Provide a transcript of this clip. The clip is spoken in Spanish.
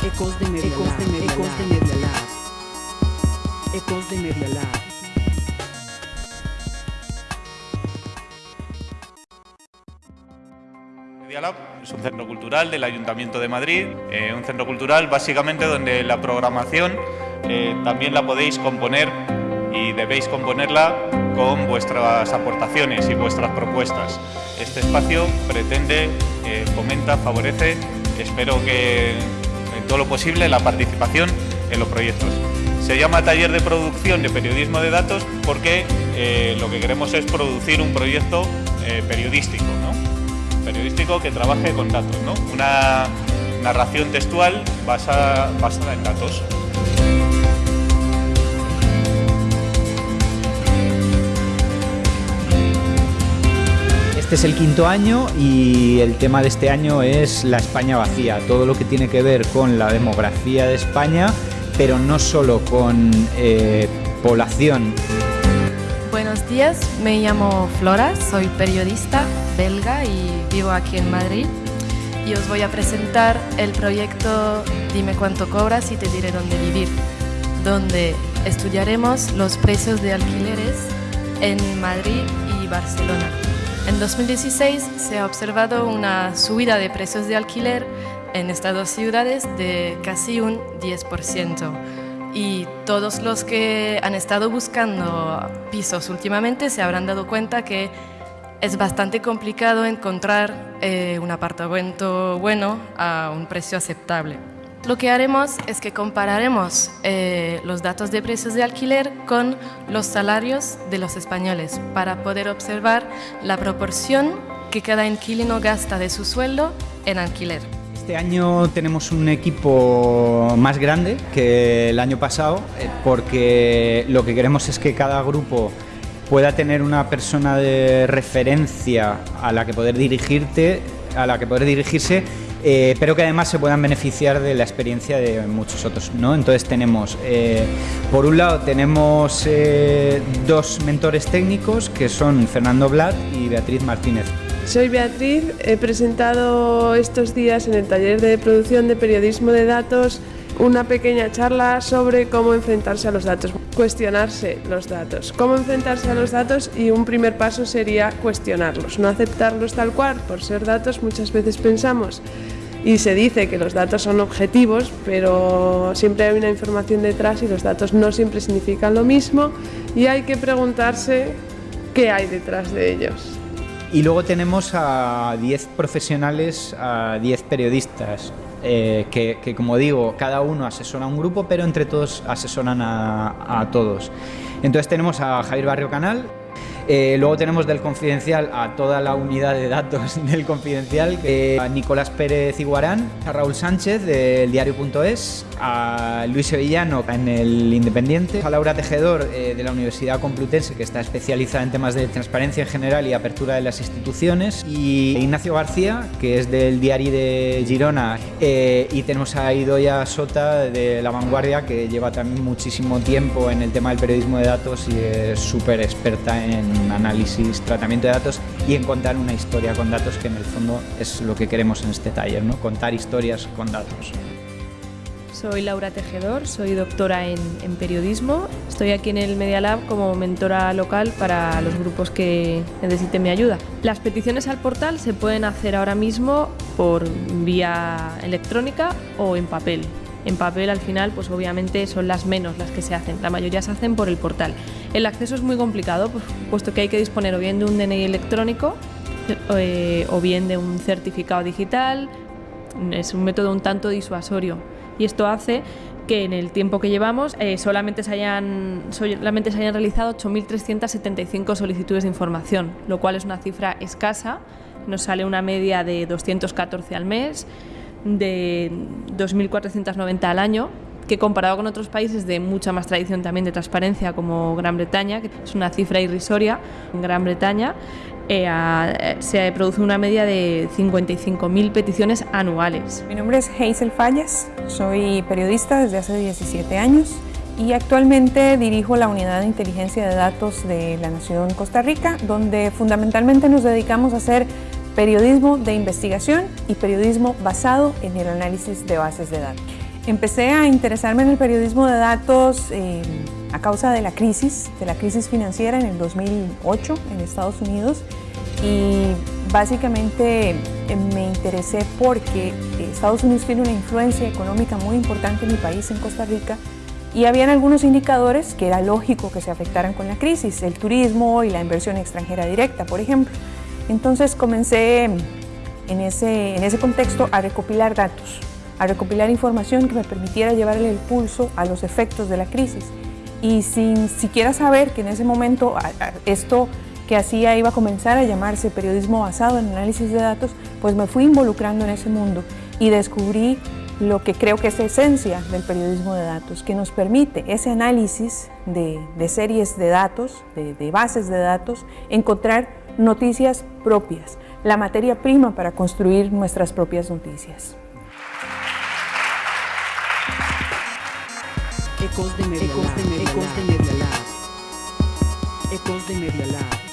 Ecos de Media Ecos de Lab, Media Ecos de. Media Lab. Ecos de Media Lab. Media Lab es un centro cultural del Ayuntamiento de Madrid, eh, un centro cultural básicamente donde la programación eh, también la podéis componer y debéis componerla con vuestras aportaciones y vuestras propuestas. Este espacio pretende, eh, fomenta, favorece, espero que todo lo posible, la participación en los proyectos. Se llama Taller de Producción de Periodismo de Datos porque eh, lo que queremos es producir un proyecto eh, periodístico, ¿no? periodístico que trabaje con datos. Una narración textual basa- basada en datos. Este es el quinto año y el tema de este año es la España vacía, todo lo que tiene que ver con la demografía de España, pero no solo con eh, población. Buenos días, me llamo Flora, soy periodista belga y vivo aquí en Madrid. Y os voy a presentar el proyecto Dime cuánto cobras y te diré dónde vivir, donde estudiaremos los precios de alquileres en Madrid y Barcelona. En 2016 se ha observado una subida de precios de alquiler en estas dos ciudades de casi un 10% y todos los que han estado buscando pisos últimamente se habrán dado cuenta que es bastante complicado encontrar eh, un apartamento bueno a un precio aceptable. Lo que haremos es que compararemos eh, los datos de precios de alquiler con los salarios de los españoles para poder observar la proporción que cada inquilino gasta de su sueldo en alquiler. Este año tenemos un equipo más grande que el año pasado eh, porque lo que queremos es que cada grupo pueda tener una persona de referencia a la que poder dirigirte, a la que poder dirigirse, eh, pero que además se puedan beneficiar de la experiencia de muchos otros. ¿no? Entonces tenemos, eh, por un lado tenemos eh, dos mentores técnicos que son Fernando Blat y Beatriz Martínez. Soy Beatriz, he presentado estos días en el taller de producción de periodismo de datos una pequeña charla sobre cómo enfrentarse a los datos, cuestionarse los datos, cómo enfrentarse a los datos y un primer paso sería cuestionarlos, no aceptarlos tal cual por ser datos. Muchas veces pensamos y se dice que los datos son objetivos, pero siempre hay una información detrás y los datos no siempre significan lo mismo y hay que preguntarse qué hay detrás de ellos. Y luego tenemos a 10 profesionales, a 10 periodistas, eh, que, como digo, cada uno asesora a un grupo, pero entre todos asesoran a, a todos. Entonces tenemos a Javier Barrio Canal, eh, luego tenemos del Confidencial a toda la unidad de datos del Confidencial, eh, a Nicolás Pérez Iguarán, a Raúl Sánchez del diario.es, a Luis Sevillano en el Independiente, a Laura Tejedor eh, de la Universidad Complutense, que está especializada en temas de transparencia en general y apertura de las instituciones, y Ignacio García, que es del Diario de Girona, y tenemos a Idoia Sota de La Vanguardia, que lleva también muchísimo tiempo en el tema del periodismo de datos y es súper experta en análisis, tratamiento de datos y en contar una historia con datos, que en el fondo es lo que queremos en este taller, ¿no? contar historias con datos. Soy Laura Tejedor, soy doctora en, en, periodismo. Estoy aquí en el Media Lab como mentora local para los grupos que necesiten mi ayuda. Las peticiones al portal se pueden hacer ahora mismo por vía electrónica o en papel. En papel al final pues obviamente son las menos las que se hacen, la mayoría se hacen por el portal. El acceso es muy complicado pues, puesto que hay que disponer o bien de un DNI electrónico eh, o bien de un certificado digital, es un método un tanto disuasorio. Y esto hace que en el tiempo que llevamos eh, solamente, se hayan, solamente se hayan realizado 8.375 solicitudes de información, lo cual es una cifra escasa, nos sale una media de 214 al mes, de 2.490 al año, que comparado con otros países de mucha más tradición también de transparencia como Gran Bretaña, que es una cifra irrisoria, en Gran Bretaña eh, a, se produce una media de 55.000 peticiones anuales. Mi nombre es Hazel Fallas, soy periodista desde hace 17 años y actualmente dirijo la unidad de inteligencia de datos de la Nación Costa Rica, donde fundamentalmente nos dedicamos a hacer periodismo de investigación y periodismo basado en el análisis de bases de datos. Empecé a interesarme en el periodismo de datos eh, a causa de la crisis, de la crisis financiera en el 2008 en Estados Unidos y básicamente eh, me interesé porque Estados Unidos tiene una influencia económica muy importante en mi país, en Costa Rica, y habían algunos indicadores que era lógico que se afectaran con la crisis, el turismo y la inversión extranjera directa, por ejemplo. Entonces comencé en ese, en ese contexto a recopilar datos a recopilar información que me permitiera llevarle el pulso a los efectos de la crisis. Y sin siquiera saber que en ese momento esto que hacía iba a comenzar a llamarse periodismo basado en análisis de datos, pues me fui involucrando en ese mundo y descubrí lo que creo que es la esencia del periodismo de datos, que nos permite ese análisis de, series de datos, de, de bases de datos, encontrar noticias propias, la materia prima para construir nuestras propias noticias. Ecos de Media Ecos de Media Ecos de Media Ecos de Media